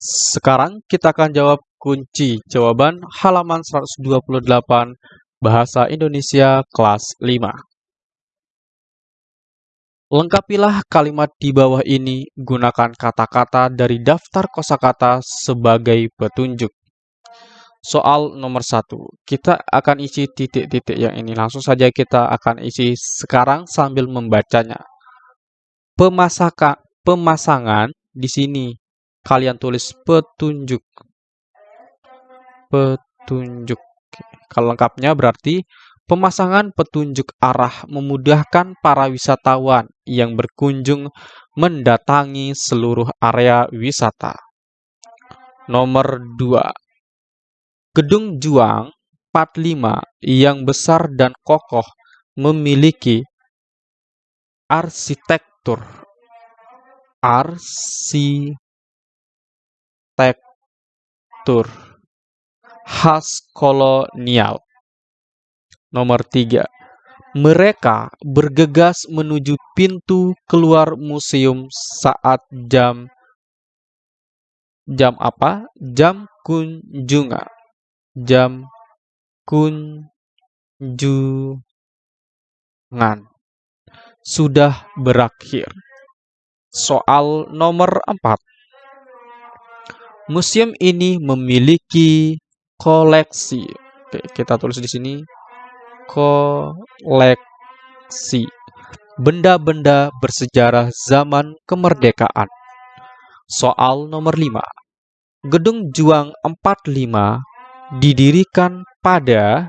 Sekarang kita akan jawab kunci jawaban halaman 128 Bahasa Indonesia kelas 5. Lengkapilah kalimat di bawah ini, gunakan kata-kata dari daftar kosakata sebagai petunjuk. Soal nomor satu, kita akan isi titik-titik yang ini. Langsung saja kita akan isi sekarang sambil membacanya. Pemasaka, pemasangan di sini kalian tulis petunjuk. Petunjuk. Kalau lengkapnya berarti pemasangan petunjuk arah memudahkan para wisatawan yang berkunjung mendatangi seluruh area wisata. Nomor 2. Gedung Juang 45 yang besar dan kokoh memiliki arsitektur arsitektur khas kolonial. Nomor tiga, mereka bergegas menuju pintu keluar museum saat jam jam apa? Jam kunjungan. Jam kunjungan sudah berakhir. Soal nomor empat, Museum ini memiliki koleksi. Oke, kita tulis di sini koleksi benda-benda bersejarah zaman kemerdekaan. Soal nomor 5. Gedung Juang 45 didirikan pada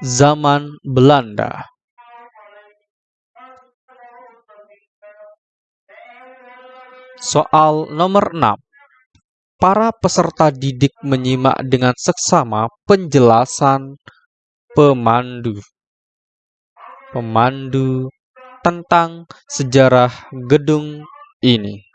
zaman Belanda. Soal nomor 6. Para peserta didik menyimak dengan seksama penjelasan pemandu. Pemandu tentang sejarah gedung ini.